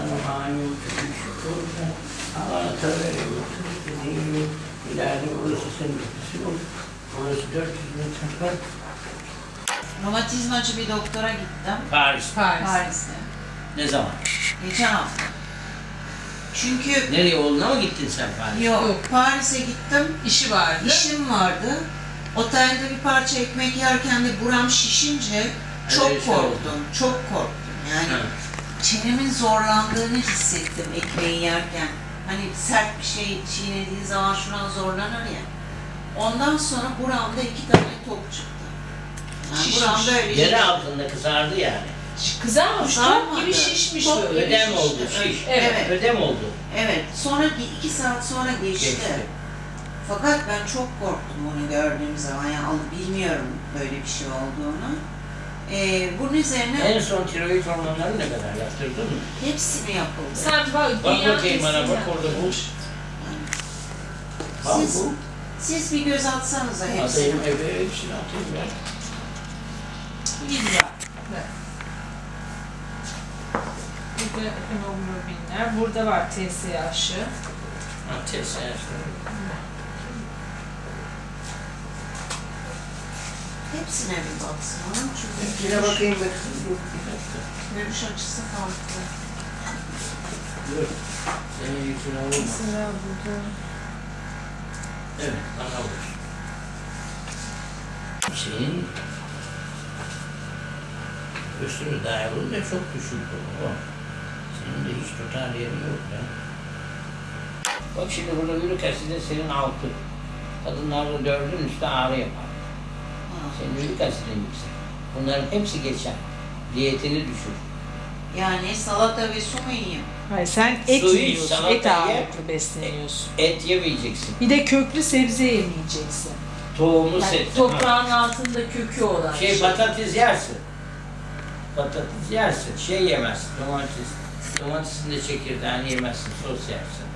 banyo, çıkıyor. Anahtar veriyor. Dediğim gibi ileride burası senin ofisi olur. Burası 400 metrekare. Romatizmacı bir doktora gittim. Paris. Paris. Paris'te. Ne zaman? Geçen hafta. Çünkü Nereye oğluna mı gittin sen Paris'e? yok, Yok. Paris'e gittim. İşi vardı. İşim vardı. Otelde bir parça ekmek yerken de buram şişince çok şey korktum. Çok korktum. Yani Ha. Çenemin zorlandığını hissettim ekmeği yerken. Hani sert bir şey çiğnediği zaman şuna zorlanır ya. Ondan sonra buramda iki tane top çıktı. Yani Şişmiş. buramda öyle Yere altında kızardı yani. Kızarmamış, top Kızarmadı. gibi şişmiş Top böyle. gibi. Ödem oldu şişti. şiş. Evet. Ödem oldu. Evet. Sonra bir- iki saat sonra geçti. Geçti. Fakat ben çok korktum onu gördüğüm zaman. Yani al- bilmiyorum böyle bir şey olduğunu. Ee, bunun üzerine En son tiroid hormonları ne kadar yaptırdın mı? hepsini yapıldı. Sen bak, Bak bakayım bana, bak orada bu. Bak Siz, bu. siz bir göz atsanıza hepsine. Atayım eve hepsini atayım ben. İlla. Evet. Burada hemoglobinler. Burada var TSH'ı. Ha test Hepsine bir baksana. Çünkü Hepsine bakayım dakika. görüş açısı farklı. Dur. Senin yükünü alırma. Mesela burada. Evet, bana vur. Şeyin üstünü dayalı da çok düşük olur. o. Senin de hiç tutar yerin yok ya. Bak şimdi burada yürük asidi senin altı. Kadınlarda dördün üstü ağrı yapar. Ha. Senin yürük asidin yüksek. Bunların hepsi geçer. Diyetini düşür. Yani salata ve su mu yiyeyim? Hayır sen et Su iç, yiyorsun. salata Et ye. ağırlıklı besleniyorsun. Et yemeyeceksin. Bir de köklü sebze yemeyeceksin. Tohumu Yani set. toprağın altında kökü olan Şey patates yersin. Patates yersin. Şey yemezsin. Domates. Domatesin de çekirdeğini yemezsin. Sos yersin.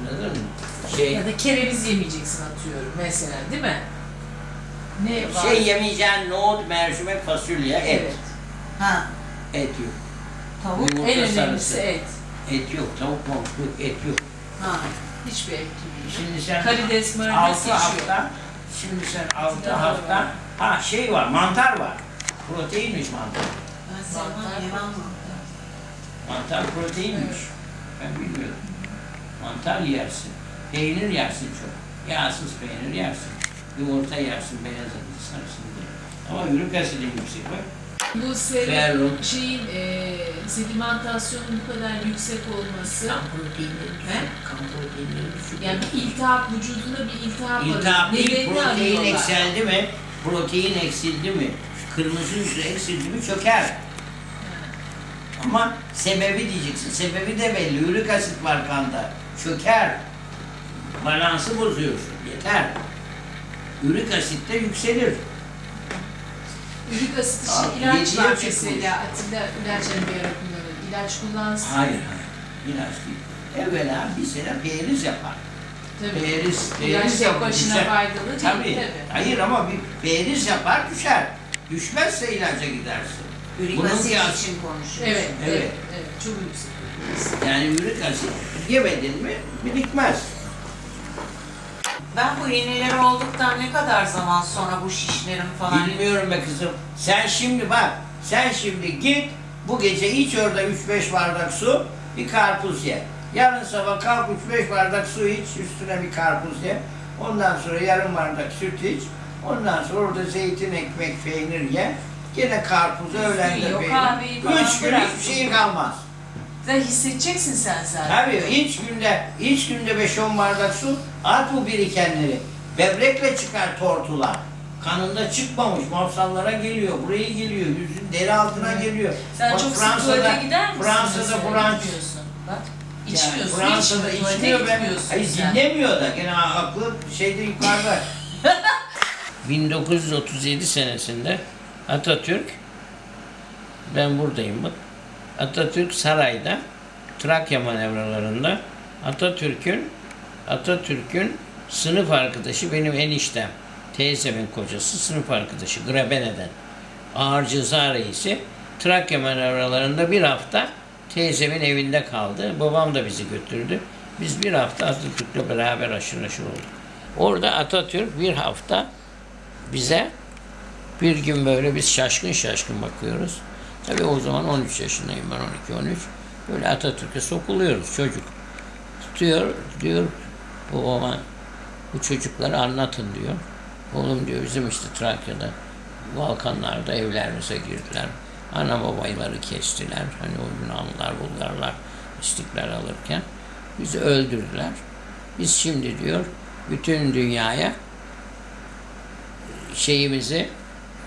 Anladın mı? Şey, Ya da kereviz yemeyeceksin atıyorum mesela değil mi? Ne var? şey yemeyeceğin nohut, mercimek, fasulye, et. Evet. Ha. Et yok. Tavuk. Yumurta En önemlisi sarısı. et. Et yok. Tavuk mavuk yok. Et yok. Ha. Hiçbir et gibi. Şimdi sen Karides, marides altı hafta, şimdi sen altı Mantar hafta, var. ha şey var, mantar var. Proteinmiş mantar. Ben sevmem Mantar. yemem mantar. Mantar proteinmiş. Ben bilmiyordum. Mantar yersin. Peynir yersin çok. Yağsız peynir yersin. Yumurta yersin beyaz adı sarısın diye. Ama ürük asidin yüksek bak. Bu serum şeyin e, sedimentasyonun bu kadar yüksek olması Kan proteinleri He? proteinleri düşük. yani bir iltihap vücudunda bir iltihap var. İltihap değil, Nedenini protein arıyorlar. eksildi mi? Protein eksildi mi? Kırmızı hücre eksildi mi çöker. Ama sebebi diyeceksin. Sebebi de belli. Ürik asit var kanda. Çöker. Balansı bozuyorsun. Yeter. Ürik asit de yükselir. Ürik asit Aa, için ilaç var çıkmış. mesela. Atilla ilaç hani bir ara kullanır. İlaç kullansın. Hayır hayır. İlaç değil. Evvela bir sene periz yapar. Tabii. Periz, İlaç periz tek yapar. başına düşer. faydalı değil Tabii. tabii. Hayır ama bir periz yapar düşer. Düşmezse ilaca gidersin. Ürik Bunun asit kıyas- için konuşuyorsun. Evet, evet, Evet. evet, çok yüksek. Yani ürik asit yemedin mi birikmez. Ben bu iğneler olduktan ne kadar zaman sonra bu şişlerim falan... Bilmiyorum be kızım. Sen şimdi bak, sen şimdi git bu gece iç orada 3-5 bardak su, bir karpuz ye. Yarın sabah kalk 3-5 bardak su iç, üstüne bir karpuz ye. Ondan sonra yarım bardak süt iç. Ondan sonra orada zeytin, ekmek, peynir ye. Gene karpuz, öğlende Yiyor, peynir. Üç gün hiçbir şey kalmaz. Zaten hissedeceksin sen zaten. Tabii iç günde, iç günde 5-10 bardak su, at bu birikenleri. Böbrekle çıkar tortular. Kanında çıkmamış, mafsallara geliyor, buraya geliyor, yüzün deri altına Evet. geliyor. Sen Bak çok sık tuvalete gider misin? Fransa'da. Gitmiyorsun. Bak. Yani İçmiyorsun, Fransa'da içmiyor, içmiyor ben. Hayır sen. dinlemiyor da gene aklı şeyde yukarıda. 1937 senesinde Atatürk ben buradayım bak. Atatürk sarayda Trakya manevralarında Atatürk'ün Atatürk'ün sınıf arkadaşı benim eniştem. Teyzemin kocası sınıf arkadaşı Grabene'den. Ağır ceza reisi Trakya manevralarında bir hafta teyzemin evinde kaldı. Babam da bizi götürdü. Biz bir hafta Atatürk'le beraber aşırı neşir olduk. Orada Atatürk bir hafta bize bir gün böyle biz şaşkın şaşkın bakıyoruz. Tabii o zaman 13 yaşındayım ben 12-13. Böyle Atatürk'e sokuluyoruz çocuk. Tutuyor diyor babama bu çocukları anlatın diyor. Oğlum diyor bizim işte Trakya'da Balkanlarda evlerimize girdiler. Ana babayları kestiler. Hani o Yunanlılar, Bulgarlar istiklal alırken bizi öldürdüler. Biz şimdi diyor bütün dünyaya şeyimizi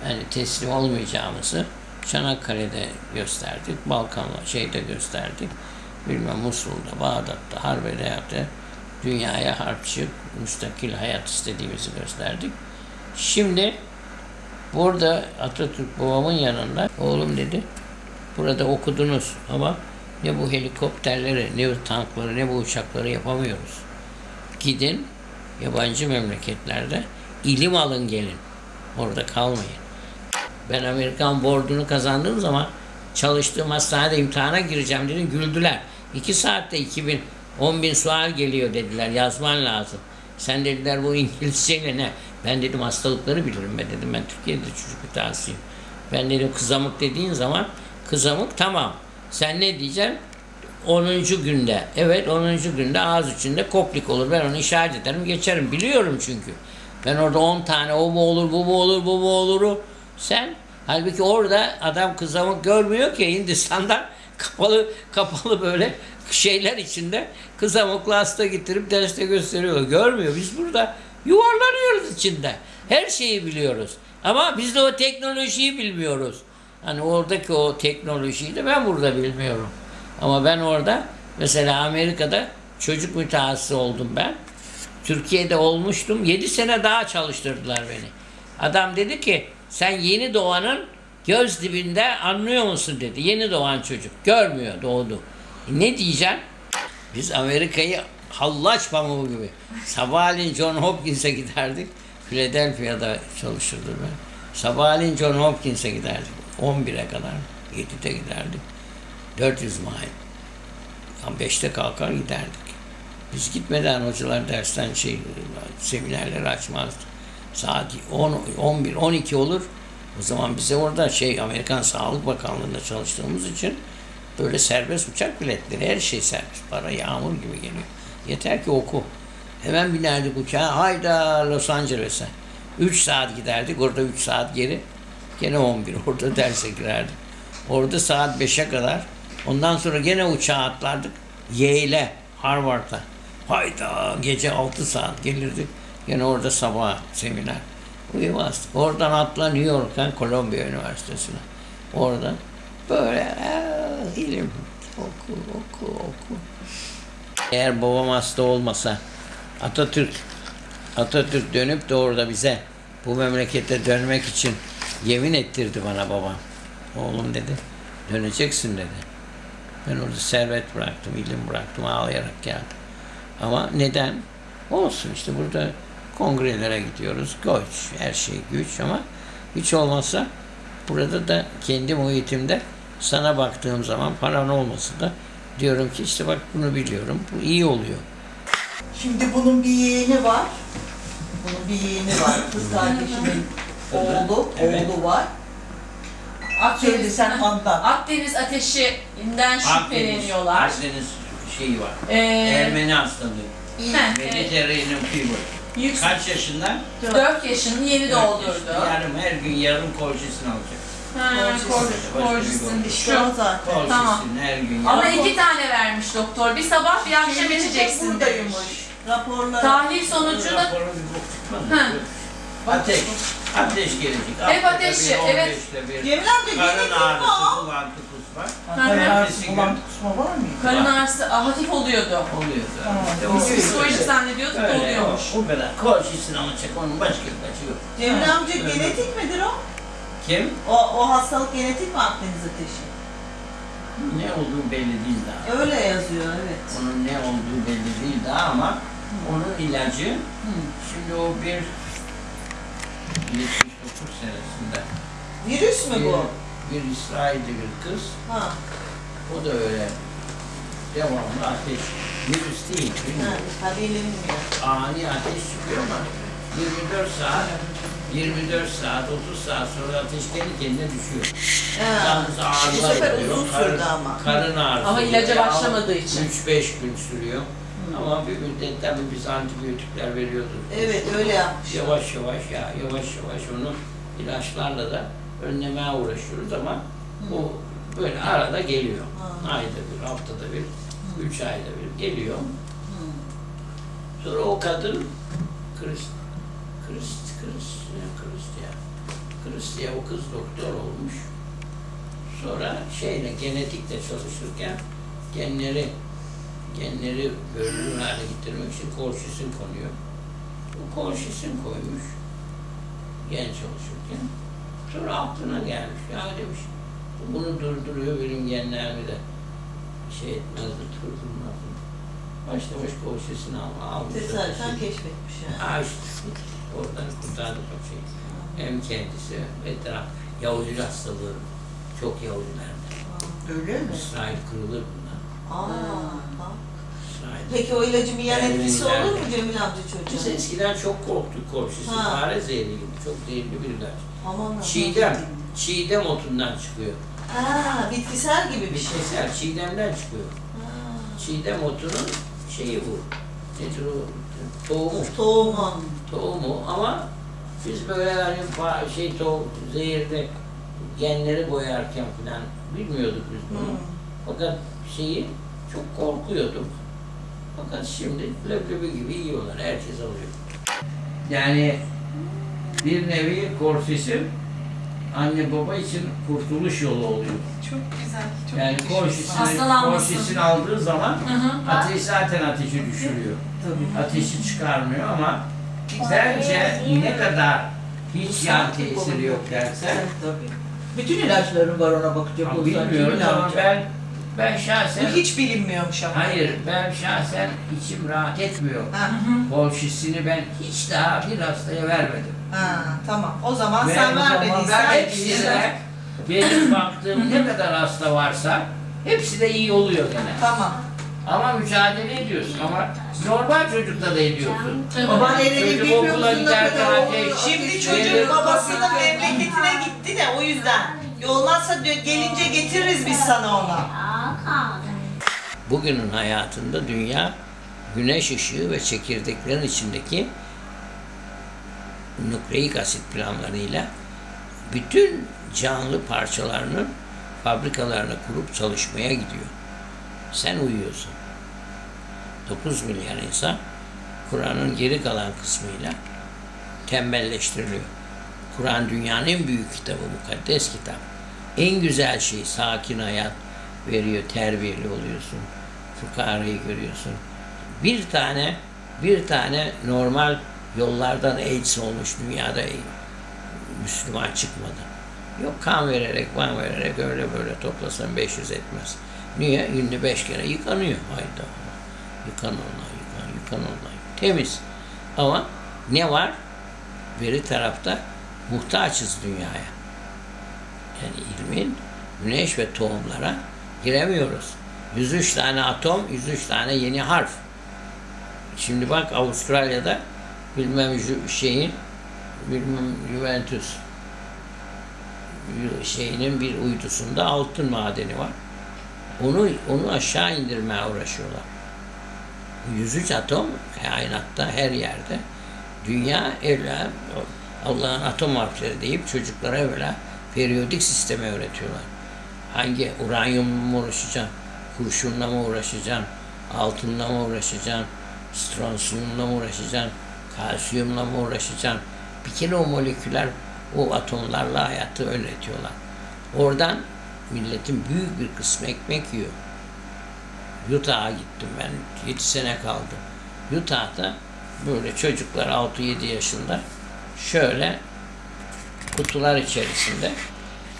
hani teslim olmayacağımızı Çanakkale'de gösterdik, Balkanla şeyde gösterdik. Bilmem Musul'da, Bağdat'ta, Harbiye'de dünyaya harpçı, müstakil hayat istediğimizi gösterdik. Şimdi burada Atatürk babamın yanında oğlum dedi burada okudunuz ama ne bu helikopterleri, ne bu tankları, ne bu uçakları yapamıyoruz. Gidin yabancı memleketlerde ilim alın gelin. Orada kalmayın. Ben Amerikan board'unu kazandığım zaman çalıştığım hastanede imtihana gireceğim dedim. Güldüler. İki saatte 2000, 10 bin sual geliyor dediler. Yazman lazım. Sen dediler bu İngilizceyle ne? Ben dedim hastalıkları bilirim ben dedim. Ben Türkiye'de çocuk mütehassısıyım. Ben dedim kızamık dediğin zaman kızamık tamam. Sen ne diyeceksin? 10. günde. Evet 10. günde ağız içinde koplik olur. Ben onu işaret ederim geçerim. Biliyorum çünkü. Ben orada 10 tane o mu olur bu mu olur bu mu oluru sen halbuki orada adam kızamık görmüyor ki Hindistan'da kapalı kapalı böyle şeyler içinde kızamıklı hasta getirip derste gösteriyor. Görmüyor. Biz burada yuvarlanıyoruz içinde. Her şeyi biliyoruz. Ama biz de o teknolojiyi bilmiyoruz. Hani oradaki o teknolojiyi de ben burada bilmiyorum. Ama ben orada mesela Amerika'da çocuk mütehassısı oldum ben. Türkiye'de olmuştum. 7 sene daha çalıştırdılar beni. Adam dedi ki sen yeni doğanın göz dibinde anlıyor musun dedi. Yeni doğan çocuk. Görmüyor doğdu. Ne diyeceğim? Biz Amerika'yı hallaç pamuğu gibi. Sabahleyin John Hopkins'e giderdik. Philadelphia'da çalışırdım ben. Sabahleyin John Hopkins'e giderdik. 11'e kadar. 7'de giderdik. 400 mile. Yani 5'te kalkar giderdik. Biz gitmeden hocalar dersten şey seminerleri açmazdı. Saat 10, 11, 12 olur. O zaman bize orada şey Amerikan Sağlık Bakanlığı'nda çalıştığımız için böyle serbest uçak biletleri her şey serbest. Para yağmur gibi geliyor. Yeter ki oku. Hemen binerdik uçağa. Hayda Los Angeles'e. 3 saat giderdik. Orada 3 saat geri. Gene 11. Orada derse girerdik. Orada saat 5'e kadar. Ondan sonra gene uçağa atlardık. Yale'e, Harvard'a. Hayda gece 6 saat gelirdik. Gene orada sabah seminer. Uyumazdık. Oradan atla New York'tan Columbia Üniversitesi'ne. Orada böyle "Aa, ilim oku oku oku. Eğer babam hasta olmasa Atatürk Atatürk dönüp de orada bize bu memlekete dönmek için yemin ettirdi bana babam. Oğlum dedi döneceksin dedi. Ben orada servet bıraktım, ilim bıraktım, ağlayarak geldim. Ama neden? Olsun işte burada kongrelere gidiyoruz. Güç, her şey güç ama hiç olmazsa burada da kendi muhitimde sana baktığım zaman paran olmasa da diyorum ki işte bak bunu biliyorum. Bu iyi oluyor. Şimdi bunun bir yeğeni var. Bunun bir yeğeni var. Kız kardeşimin oğlu, Evet. oğlu var. Söyle Akdeniz, sen anlat. Akdeniz ateşinden şüpheleniyorlar. Akdeniz şeyi var. Ee, Ermeni hastalığı. heh, evet. Mediterranean fever. Yüks- Kaç yaşında? 4 yaşını yeni doldurdu. Yarım her gün yarım kolçesini alacak. Ha, Kortisin. kor- kortisin İşte şu. o zaten. Kolçesini Tamam. her gün Ama iki tane vermiş doktor. Bir sabah bir akşam Şeyleri de içeceksin demiş. buradaymış. Raporları. Tahlil sonucu da bir bok. Ateş. Ateş gelecek. Hep Haftada ateşi, bir, evet. 15'te bir. Cemil amca Karın genetik mi ağrısı, o? bulantı, kusma. Bulan kusma var mı? karın ağrısı ah, hafif oluyordu. Oluyor zaten. Biz O- Psikolojik zannediyorduk da Öyle, oluyormuş. o, kadar. Kolçesini alacak, onun başka bir kaçı yok. Cemil amca genetik midir o? Kim? O, o hastalık genetik mi Akdeniz ateşi? Ne olduğu belli değil daha. Öyle yazıyor evet. Onun ne olduğu belli değil daha ama onun ilacı Hı. şimdi o bir 79 senesinde Virüs mü bu? bir, bir İsrail'de bir kız Ha. O da öyle. Devamlı ateş. Virüs değil. Ha, bilmiyorum. ha bilinmiyor. Ani ateş çıkıyor ama 24 saat 24 saat, 30 saat sonra ateş kendi kendine düşüyor. Ha. Yalnız ağrılar Bu sefer oluyor. uzun karın- sürdü ama. Karın ağrısı. Ama ilaca başlamadığı için. 3-5 gün sürüyor. Ama bir müddet tabii biz antibiyotikler veriyorduk. Evet öyle yapmış. Yavaş yavaş ya yavaş yavaş onu ilaçlarla da önlemeye uğraşıyoruz ama bu böyle arada geliyor. Ha. Ayda bir, haftada bir, üç ayda bir geliyor. Hı. Sonra o kadın Krist, Krist, Ya. Krist ya o kız doktor olmuş. Sonra şeyle genetikle çalışırken genleri genleri görünür hale getirmek için kolşisin konuyor. O kolşisin koymuş gen çalışırken. Sonra aklına gelmiş. Ya demiş bunu durduruyor benim genlerimi de şey etmezdi, durdurmazdı. Başta baş kolşisini al, almış. Tesadüfen keşfetmiş yani. Ha işte oradan kurtardı paçayı. Hem kendisi ve taraf Yahudi hastalığı çok Yahudilerdi. Öyle mi? İsrail kırılır bundan. Aa, bak. İsrail. Peki o ilacın bir yan etkisi olur mu Cemil amca Biz çocuğa? eskiden çok korktuk korşisi. Ha. Fare zehri gibi. Çok zehirli bir ilaç. Aman Allah'ım. Çiğdem. Çiğdem otundan çıkıyor. Ha, bitkisel gibi bir şey. Bitkisel çiğdemden çıkıyor. Ha. Çiğdem otunun şeyi bu. Nedir o? Tohumu. Tohumu. Tohumu ama biz böyle fa- şey tohum, zehirli genleri boyarken falan bilmiyorduk biz bunu. Hı. Fakat şeyi çok korkuyorduk. Fakat şimdi leblebi gibi yiyorlar. Herkes alıyor. Yani bir nevi korfisim anne baba için kurtuluş yolu oluyor. Çok güzel. Çok Yani Hastalanmasın. korfisini aldığı zaman Hı hı. ateş zaten ateşi düşürüyor. Tabii. ateşi çıkarmıyor ama bence ne kadar hiç yan tesiri yok dersen Tabii. Bütün ilaçların var ona bakacak ama olsan. bilmiyoruz Cemil ama ben ben şahsen Bu hiç bilinmiyormuş ama. hayır ben şahsen içim rahat etmiyor. Ha, Bol şişini ben hiç daha bir hastaya vermedim. ha, tamam. O zaman Ve sen o zaman vermediysen ben hepsine benim baktığım ne kadar hasta varsa hepsi de iyi oluyor gene. Tamam. Ama mücadele ediyorsun ama normal çocukta da ediyorsun. Evet. Baban elini Çocuk okula musun ne giderken kadar ateş- o- Şimdi çocuk babasının babası- memleketine gitti de o yüzden. Olmazsa diyor gelince getiririz biz sana onu. Bugünün hayatında dünya güneş ışığı ve çekirdeklerin içindeki nükleik asit planlarıyla bütün canlı parçalarının fabrikalarını kurup çalışmaya gidiyor. Sen uyuyorsun. 9 milyar insan Kur'an'ın geri kalan kısmıyla tembelleştiriliyor. Kur'an dünyanın en büyük kitabı, mukaddes kitap. En güzel şey sakin hayat veriyor, terbiyeli oluyorsun. Fukarayı görüyorsun. Bir tane bir tane normal yollardan AIDS olmuş dünyada Müslüman çıkmadı. Yok kan vererek, van vererek öyle böyle toplasan 500 etmez. Niye? Günde 5 kere yıkanıyor. Hayda. Yıkan onlar, yıkan, yıkan onlar. Temiz. Ama ne var? Beri tarafta muhtaçız dünyaya. Yani ilmin güneş ve tohumlara giremiyoruz. 103 tane atom, 103 tane yeni harf. Şimdi bak Avustralya'da bilmem şeyin bilmem Juventus şeyinin bir uydusunda altın madeni var. Onu onu aşağı indirmeye uğraşıyorlar. Bu 103 atom kainatta her yerde. Dünya evla Allah'ın atom harfleri deyip çocuklara evla periyodik sistemi öğretiyorlar. Hangi uranyumla mı uğraşacaksın, kurşunla mı uğraşacaksın, altınla mı uğraşacaksın, stronsiyumla mı uğraşacaksın, kalsiyumla mı uğraşacaksın? Bir kere o moleküler, o atomlarla hayatı öğretiyorlar. Oradan milletin büyük bir kısmı ekmek yiyor. Utah'a gittim ben. 7 sene kaldım. Utah'ta böyle çocuklar 6-7 yaşında şöyle kutular içerisinde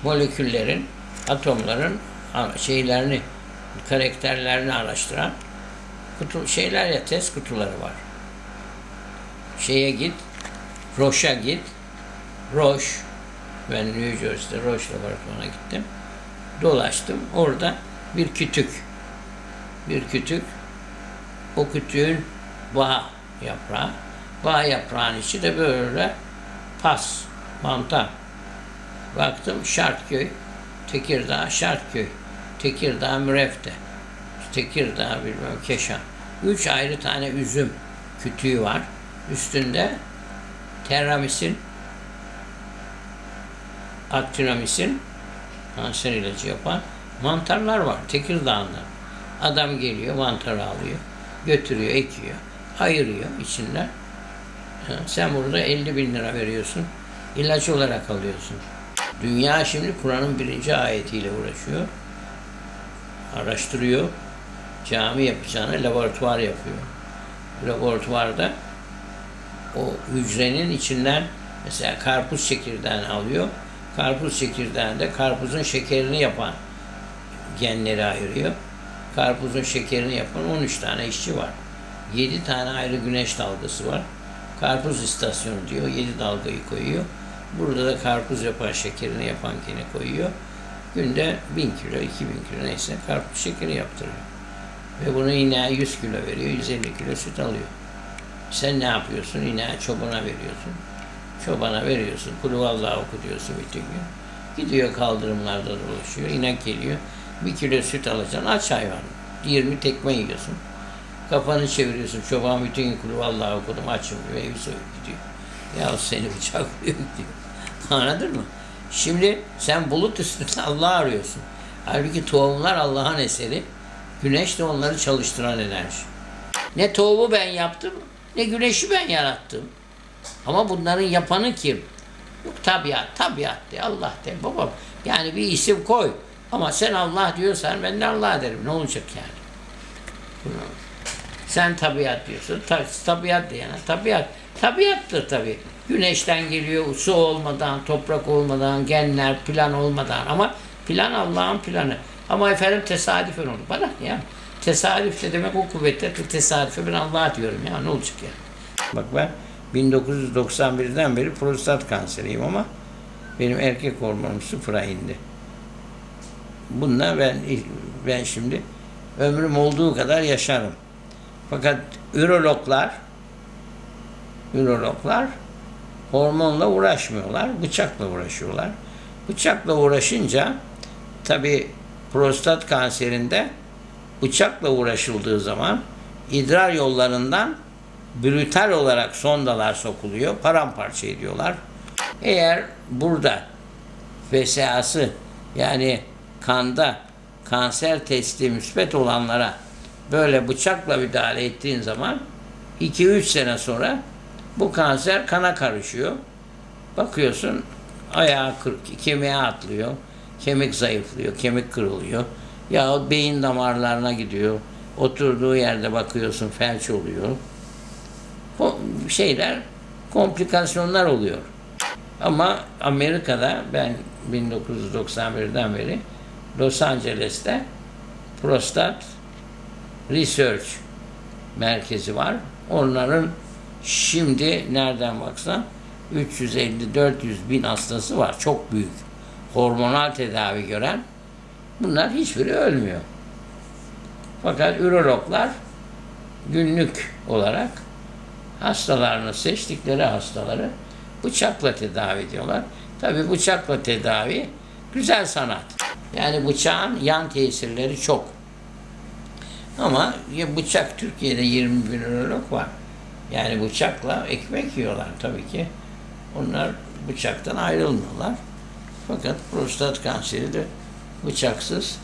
moleküllerin, atomların şeylerini, karakterlerini araştıran kutu şeyler ya test kutuları var. Şeye git, Roche'a git. Roche, ben New Jersey'de Roche laboratuvarına gittim. Dolaştım. Orada bir kütük. Bir kütük. O kütüğün bağ yaprağı. Bağ yaprağın içi de böyle pas, mantar. Baktım Şartköy, Tekirdağ, Şartköy, Tekirdağ, Mürefte, Tekirdağ, bilmem Keşan. Üç ayrı tane üzüm kütüğü var. Üstünde terramisin, aktinamisin, kanser ilacı yapan mantarlar var Tekirdağ'da. Adam geliyor, mantarı alıyor, götürüyor, ekiyor, ayırıyor içinden. Sen burada 50 bin lira veriyorsun, ilaç olarak alıyorsun. Dünya şimdi Kur'an'ın birinci ayetiyle uğraşıyor. Araştırıyor. Cami yapacağına laboratuvar yapıyor. Laboratuvarda o hücrenin içinden mesela karpuz çekirdeğini alıyor. Karpuz çekirdeğinde karpuzun şekerini yapan genleri ayırıyor. Karpuzun şekerini yapan 13 tane işçi var. 7 tane ayrı güneş dalgası var. Karpuz istasyonu diyor. 7 dalgayı koyuyor. Burada da karpuz yapan şekerini yapan gene koyuyor. Günde 1000 kilo, 2000 kilo neyse karpuz şekeri yaptırıyor. Ve bunu ineğe 100 kilo veriyor, 150 kilo süt alıyor. Sen ne yapıyorsun? İneğe çobana veriyorsun. Çobana veriyorsun. Kulüvallah oku diyorsun bütün gün. Gidiyor kaldırımlarda dolaşıyor. İnek geliyor. Bir kilo süt alacaksın. Aç hayvanı. 20 tekme yiyorsun. Kafanı çeviriyorsun. Çoban bütün gün kulüvallah okudum. Açım diyor. Evi soyup gidiyor. Ya seni bıçaklıyor diyor. Anladın mı? Şimdi sen bulut üstünde Allah'ı arıyorsun. Halbuki tohumlar Allah'ın eseri. Güneş de onları çalıştıran enerji. Ne tohumu ben yaptım, ne güneşi ben yarattım. Ama bunların yapanı kim? Yok tabiat, tabiat de, Allah de, babam. Yani bir isim koy. Ama sen Allah diyorsan ben de Allah derim. Ne olacak yani? Sen tabiat diyorsun. Ta, tabiat de yani. Tabiat. Tabiattır tabii. Güneşten geliyor, su olmadan, toprak olmadan, genler, plan olmadan. Ama plan Allah'ın planı. Ama efendim tesadüfen olur. Bana ne ya? Tesadüf de demek o kuvvette tesadüfe ben Allah diyorum ya. Ne olacak yani? Bak ben 1991'den beri prostat kanseriyim ama benim erkek hormonum sıfıra indi. Bununla ben ben şimdi ömrüm olduğu kadar yaşarım. Fakat ürologlar ürologlar hormonla uğraşmıyorlar, bıçakla uğraşıyorlar. Bıçakla uğraşınca tabi prostat kanserinde bıçakla uğraşıldığı zaman idrar yollarından brutal olarak sondalar sokuluyor, paramparça ediyorlar. Eğer burada VSA'sı yani kanda kanser testi müspet olanlara böyle bıçakla müdahale ettiğin zaman 2-3 sene sonra bu kanser kana karışıyor. Bakıyorsun ayağı kırık, kemiğe atlıyor, kemik zayıflıyor, kemik kırılıyor. Yahut beyin damarlarına gidiyor. Oturduğu yerde bakıyorsun felç oluyor. Bu şeyler, komplikasyonlar oluyor. Ama Amerika'da ben 1991'den beri Los Angeles'te prostat research merkezi var. Onların şimdi nereden baksan 350-400 bin hastası var. Çok büyük. Hormonal tedavi gören. Bunlar hiçbiri ölmüyor. Fakat ürologlar günlük olarak hastalarını seçtikleri hastaları bıçakla tedavi ediyorlar. Tabi bıçakla tedavi güzel sanat. Yani bıçağın yan tesirleri çok. Ama ya bıçak Türkiye'de 20 bin ürolog var. Yani bıçakla ekmek yiyorlar tabii ki. Onlar bıçaktan ayrılmıyorlar. Fakat prostat kanseri de bıçaksız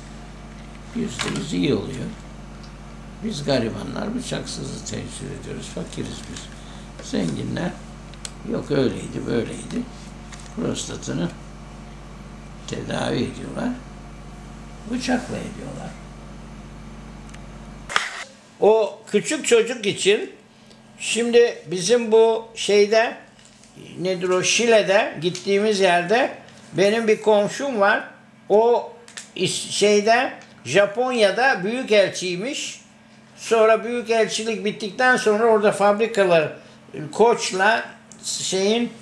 yüzde yüz iyi oluyor. Biz garibanlar bıçaksızı tercih ediyoruz. Fakiriz biz. Zenginler yok öyleydi böyleydi. Prostatını tedavi ediyorlar. Bıçakla ediyorlar. O küçük çocuk için şimdi bizim bu şeyde nedir o Şile'de gittiğimiz yerde benim bir komşum var. O şeyde Japonya'da büyük elçiymiş. Sonra büyük elçilik bittikten sonra orada fabrikalar Koç'la şeyin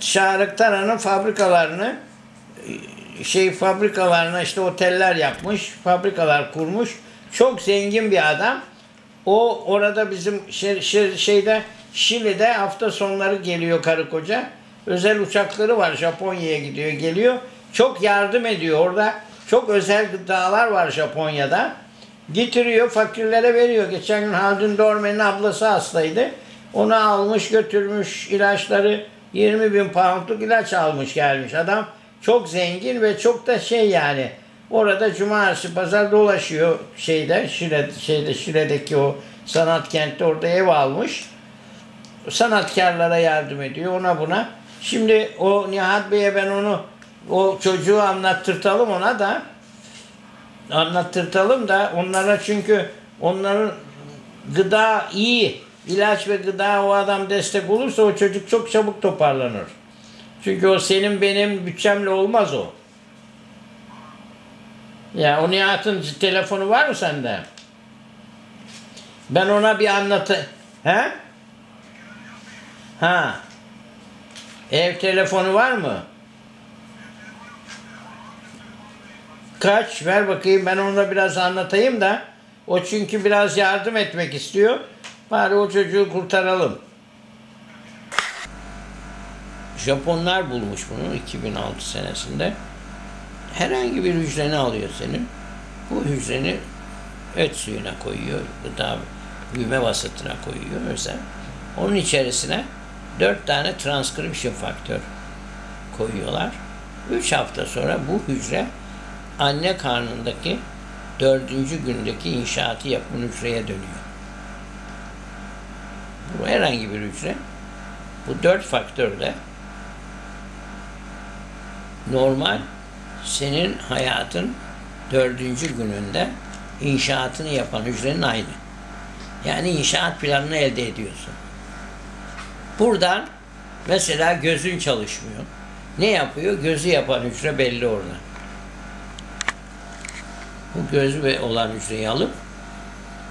Şarık Taran'ın fabrikalarını şey fabrikalarına işte oteller yapmış, fabrikalar kurmuş. Çok zengin bir adam. O orada bizim şey, şey- şeyde Şili'de hafta sonları geliyor karı koca. Özel uçakları var Japonya'ya gidiyor geliyor. Çok yardım ediyor orada. Çok özel gıdalar var Japonya'da. Getiriyor fakirlere veriyor. Geçen gün Haldun Dorme'nin ablası hastaydı. Onu almış götürmüş ilaçları 20 bin poundluk ilaç almış gelmiş. Adam çok zengin ve çok da şey yani orada cumartesi pazar dolaşıyor şeyde Şile, şeyde Şile'deki o sanat kentte orada ev almış. Sanatkarlara yardım ediyor ona buna. Şimdi o Nihat Bey'e ben onu o çocuğu anlattırtalım ona da anlattırtalım da onlara çünkü onların gıda iyi ilaç ve gıda o adam destek olursa o çocuk çok çabuk toparlanır. Çünkü o senin benim bütçemle olmaz o. Ya o Nihat'ın telefonu var mı sende? Ben ona bir anlatı... He? Ha. Ev telefonu var mı? Kaç? Ver bakayım ben ona biraz anlatayım da. O çünkü biraz yardım etmek istiyor. Bari o çocuğu kurtaralım. Japonlar bulmuş bunu 2006 senesinde. Herhangi bir hücreni alıyor senin. Bu hücreni et suyuna koyuyor. Gıda büyüme vasıtına koyuyor özel. Onun içerisine dört tane transcription faktör koyuyorlar. Üç hafta sonra bu hücre anne karnındaki dördüncü gündeki inşaatı yapan hücreye dönüyor. Bu herhangi bir hücre. Bu dört faktörle normal senin hayatın dördüncü gününde inşaatını yapan hücrenin aynı. Yani inşaat planını elde ediyorsun. Buradan mesela gözün çalışmıyor. Ne yapıyor? Gözü yapan hücre belli orada. Bu gözü olan hücreyi alıp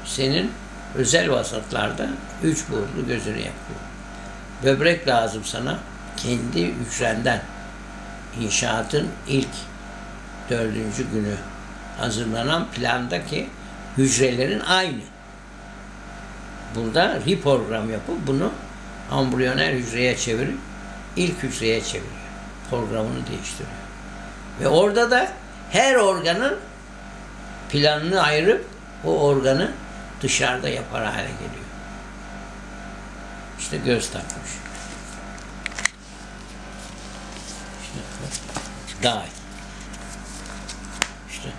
senin özel vasıtlarda üç boyutlu gözünü yapıyor. Böbrek lazım sana kendi hücrenden inşaatın ilk dördüncü günü hazırlanan plandaki hücrelerin aynı. Burada reprogram yapıp bunu ambriyonel hücreye çevirip ilk hücreye çeviriyor. Programını değiştiriyor. Ve orada da her organın planını ayırıp o organı dışarıda yapar hale geliyor. İşte göz takmış. Day. İşte.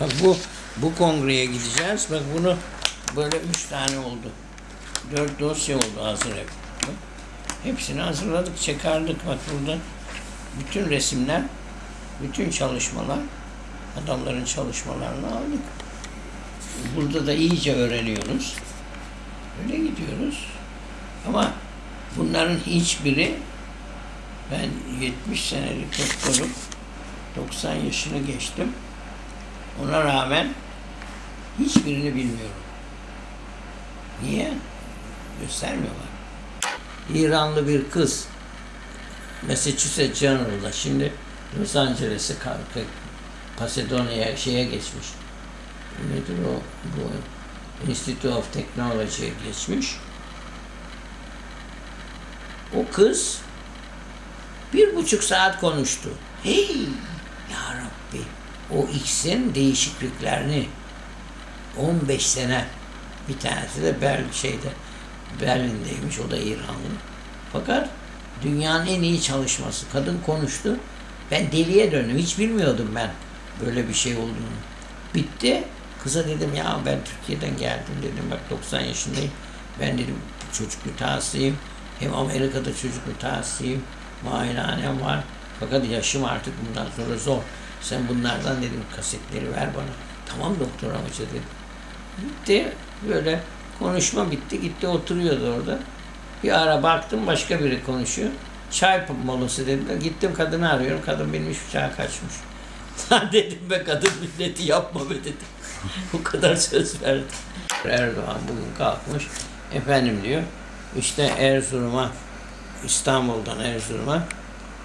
Bak bu bu kongreye gideceğiz. Bak bunu böyle üç tane oldu. Dört dosya oldu hazır hep. Hepsini hazırladık, çıkardık. Bak burada bütün resimler, bütün çalışmalar, adamların çalışmalarını aldık. Burada da iyice öğreniyoruz. Öyle gidiyoruz. Ama bunların hiçbiri ben 70 senelik doktorum. 90 yaşını geçtim. Ona rağmen hiçbirini bilmiyorum. Niye? Göstermiyorlar. İranlı bir kız Massachusetts General'da şimdi Los Angeles'e Pasadona'ya şeye geçmiş. Nedir o? Bu Institute of Technology'ye geçmiş. O kız bir buçuk saat konuştu. Hey! Ya Rabbi! O X'in değişikliklerini 15 sene bir tanesi de Berlin şeyde Berlin'deymiş. O da İranlı. Fakat dünyanın en iyi çalışması. Kadın konuştu. Ben deliye döndüm. Hiç bilmiyordum ben böyle bir şey olduğunu. Bitti. Kıza dedim ya ben Türkiye'den geldim dedim. Bak 90 yaşındayım. Ben dedim çocuk mütehassısıyım. Hem Amerika'da çocuk mütehassısıyım. Muayenehanem var. Fakat yaşım artık bundan sonra zor. Sen bunlardan dedim kasetleri ver bana. Tamam doktor amca dedim. Gitti böyle konuşma bitti gitti oturuyordu orada. Bir ara baktım başka biri konuşuyor. Çay molası dediler. Gittim kadını arıyorum. Kadın binmiş uçağa kaçmış. Lan dedim be kadın milleti yapma be dedim. Bu kadar söz verdi. Erdoğan bugün kalkmış. Efendim diyor işte Erzurum'a İstanbul'dan Erzurum'a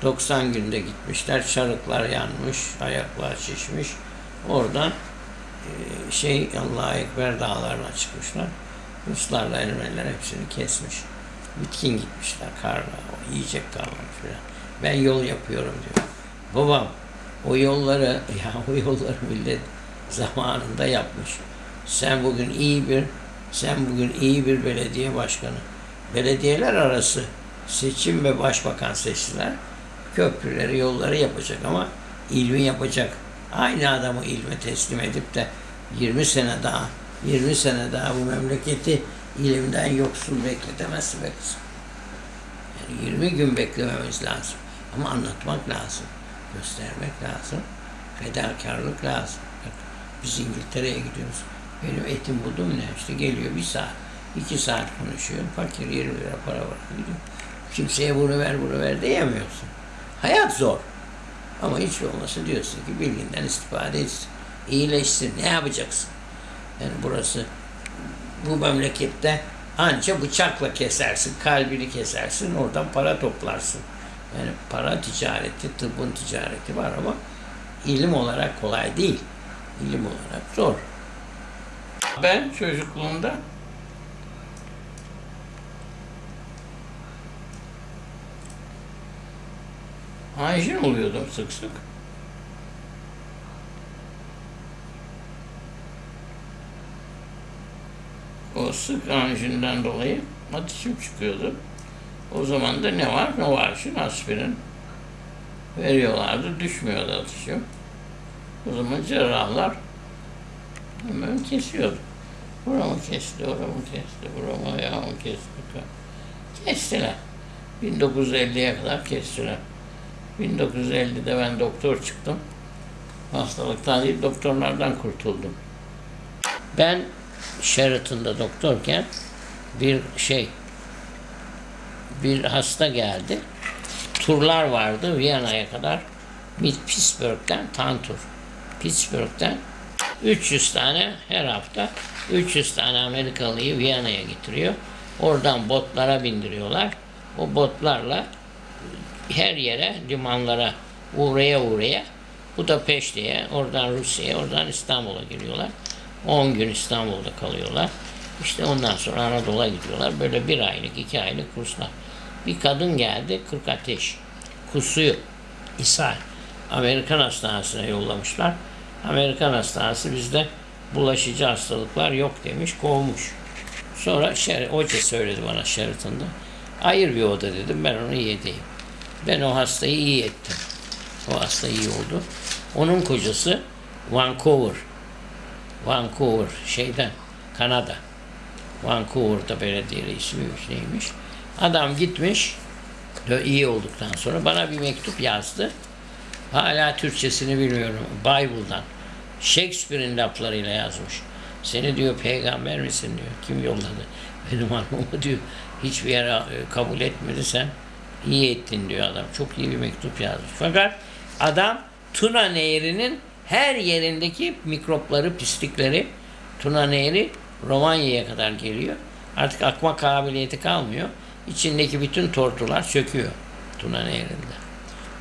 90 günde gitmişler. Çarıklar yanmış, ayaklar şişmiş. Oradan e, şey Allah'a Ekber dağlarına çıkmışlar. Ruslarla Ermeniler hepsini kesmiş. Bitkin gitmişler karla. Yiyecek kalmamış falan. Ben yol yapıyorum diyor. Babam o yolları ya o yolları millet zamanında yapmış. Sen bugün iyi bir sen bugün iyi bir belediye başkanı. Belediyeler arası seçim ve başbakan seçtiler. Köprüleri, yolları yapacak ama ilmi yapacak. Aynı adamı ilme teslim edip de 20 sene daha 20 sene daha bu memleketi ilimden yoksul bekletemezsin be kızım. Yani 20 gün beklememiz lazım. Ama anlatmak lazım. Göstermek lazım. Fedakarlık lazım. Biz İngiltere'ye gidiyoruz. Benim etim budum ne? İşte geliyor bir saat, iki saat konuşuyor. Fakir 20 lira para var. Gidiyor. Kimseye bunu ver bunu ver diyemiyorsun. Hayat zor. Ama hiç olmasa diyorsun ki bilginden istifade etsin. İyileşsin. Ne yapacaksın? Yani burası bu memlekette anca bıçakla kesersin, kalbini kesersin, oradan para toplarsın. Yani para ticareti, tıbbın ticareti var ama ilim olarak kolay değil. İlim olarak zor. Ben çocukluğumda anjin oluyordum sık sık. O sık anjinden dolayı ateşim çıkıyordu. O zaman da ne var? Novarşin, aspirin veriyorlardı. Düşmüyordu ateşim. O zaman cerrahlar hemen kesiyordu. Buramı kesti, oramı kesti, buramı ayağımı kesti. Kestiler. 1950'ye kadar kestiler. 1950'de ben doktor çıktım. Hastalıktan değil, doktorlardan kurtuldum. Ben Sheraton'da doktorken bir şey bir hasta geldi. Turlar vardı Viyana'ya kadar. Bir Pittsburgh'ten tam tur. Pittsburgh'ten 300 tane her hafta 300 tane Amerikalıyı Viyana'ya getiriyor. Oradan botlara bindiriyorlar. O botlarla her yere, limanlara uğraya uğraya Budapeşte'ye, oradan Rusya'ya, oradan İstanbul'a giriyorlar. 10 gün İstanbul'da kalıyorlar. İşte ondan sonra Anadolu'ya gidiyorlar. Böyle bir aylık, iki aylık kurslar. Bir kadın geldi, 40 ateş. Kusuyor. ishal. Amerikan hastanesine yollamışlar. Amerikan hastanesi bizde bulaşıcı hastalıklar yok demiş, kovmuş. Sonra Şer hoca söyledi bana Sheraton'da. Ayır bir oda dedim, ben onu iyi edeyim. Ben o hastayı iyi ettim. O hasta iyi oldu. Onun kocası Vancouver. Vancouver şeyden Kanada. Vancouver'da belediye reisiymiş neymiş. Adam gitmiş iyi olduktan sonra bana bir mektup yazdı. Hala Türkçesini bilmiyorum. Bible'dan. Shakespeare'in laflarıyla yazmış. Seni diyor peygamber misin diyor. Kim yolladı? Benim hanımımı diyor. Hiçbir yere e, kabul etmedi sen. iyi ettin diyor adam. Çok iyi bir mektup yazmış. Fakat adam Tuna Nehri'nin her yerindeki mikropları, pislikleri Tuna Nehri Romanya'ya kadar geliyor. Artık akma kabiliyeti kalmıyor. İçindeki bütün tortular çöküyor Tuna Nehri'nde.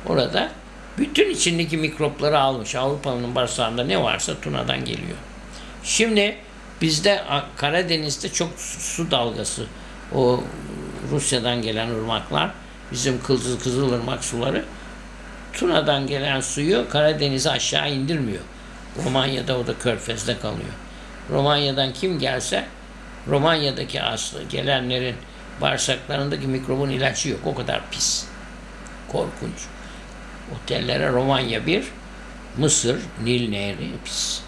Orada bütün içindeki mikropları almış. Avrupa'nın bağırsağında ne varsa Tuna'dan geliyor. Şimdi bizde Karadeniz'de çok su dalgası. O Rusya'dan gelen ırmaklar, bizim Kızıl Kızılırmak suları Tuna'dan gelen suyu Karadeniz'e aşağı indirmiyor. Romanya'da o da körfezde kalıyor. Romanya'dan kim gelse Romanya'daki aslı gelenlerin bağırsaklarındaki mikrobun ilacı yok. O kadar pis. Korkunç. Otellere Romanya bir, Mısır, Nil Nehri pis.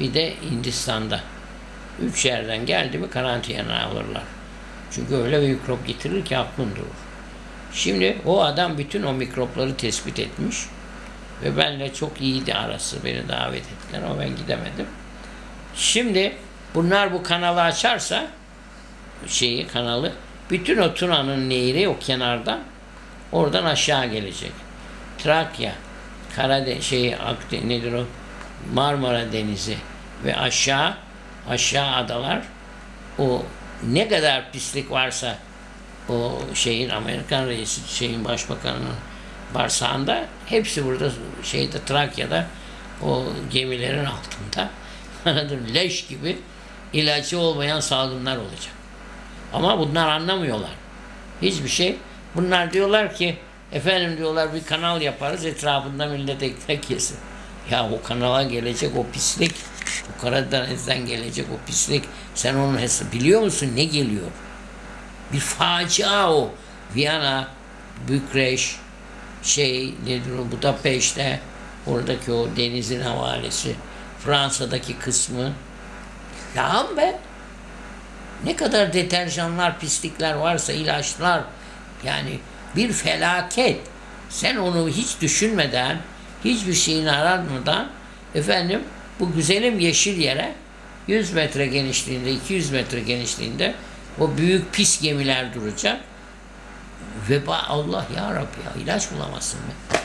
Bir de Hindistan'da. Üç yerden geldi mi karantinaya alırlar. Çünkü öyle bir mikrop getirir ki aklın durur. Şimdi o adam bütün o mikropları tespit etmiş. Ve benle çok iyiydi arası. Beni davet ettiler ama ben gidemedim. Şimdi bunlar bu kanalı açarsa şeyi kanalı bütün o Tuna'nın nehri o kenardan oradan aşağı gelecek. Trakya, Karadeniz şey Akdeniz nedir o? Marmara Denizi ve aşağı aşağı adalar o ne kadar pislik varsa o şeyin Amerikan reisi şeyin başbakanının barsağında hepsi burada şeyde Trakya'da o gemilerin altında? Leş gibi ilacı olmayan salgınlar olacak. Ama bunlar anlamıyorlar. Hiçbir şey. Bunlar diyorlar ki efendim diyorlar bir kanal yaparız etrafında millet ekmek yesin. Ya o kanala gelecek o pislik, o Karadeniz'den gelecek o pislik. Sen onun hesabı biliyor musun ne geliyor? Bir facia o. Viyana, Bükreş, şey nedir o Budapeşte, oradaki o denizin havalesi, Fransa'daki kısmı. Lağım be. Ne kadar deterjanlar, pislikler varsa, ilaçlar. Yani bir felaket. Sen onu hiç düşünmeden, hiçbir şeyini aratmadan efendim bu güzelim yeşil yere 100 metre genişliğinde, 200 metre genişliğinde o büyük pis gemiler duracak. Veba Allah ya Rabbi ya ilaç bulamazsın be.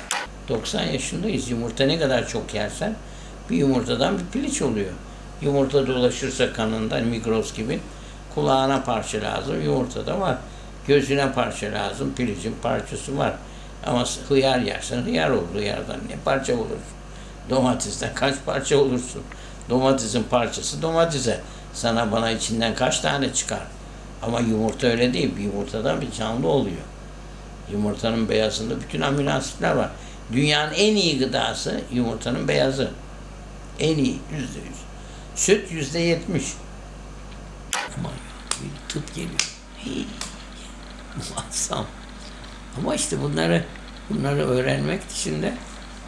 90 yaşındayız. Yumurta ne kadar çok yersen bir yumurtadan bir piliç oluyor. Yumurta dolaşırsa kanında migros gibi kulağına parça lazım. Yumurtada var. Gözüne parça lazım. Pilicin parçası var. Ama hıyar yersen hıyar olur. Hıyardan ne parça olursun? Domatesten kaç parça olursun? Domatesin parçası domatese. Sana bana içinden kaç tane çıkar? Ama yumurta öyle değil. Bir yumurtadan bir canlı oluyor. Yumurtanın beyazında bütün amino asitler var. Dünyanın en iyi gıdası yumurtanın beyazı. En iyi yüzde yüz. Süt yüzde yetmiş. Aman ya bir tıp geliyor. Hey, muazzam. Ama işte bunları bunları öğrenmek için de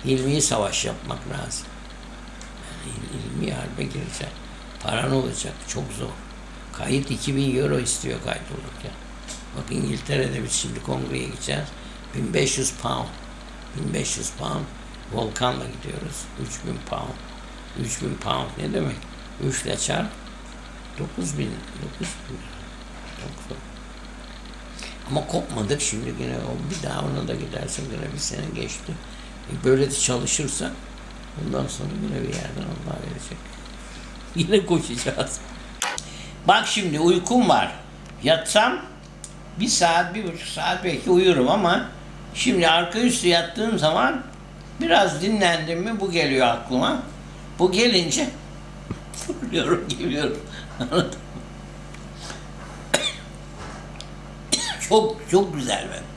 ilmi savaş yapmak lazım. Yani il- ilmi harbe gireceksin. Paran olacak. Çok zor. Kayıt 2000 euro istiyor kayıt olurken. Bak İngiltere'de biz şimdi kongreye gideceğiz. 1500 pound. 1500 pound. Volkan'la gidiyoruz. 3000 pound. 3000 pound ne demek? 3 ile çarp. 9000. 9000. Çok zor. Ama kopmadık şimdi yine o bir daha ona da gidersin yine bir sene geçti. E böyle de çalışırsan ondan sonra yine bir yerden Allah verecek. Yine koşacağız. Bak şimdi uykum var. Yatsam bir saat, bir buçuk saat belki uyurum ama şimdi arka üstü yattığım zaman biraz dinlendim mi bu geliyor aklıma. Bu gelince fırlıyorum, geliyorum. Çok çok güzel ben.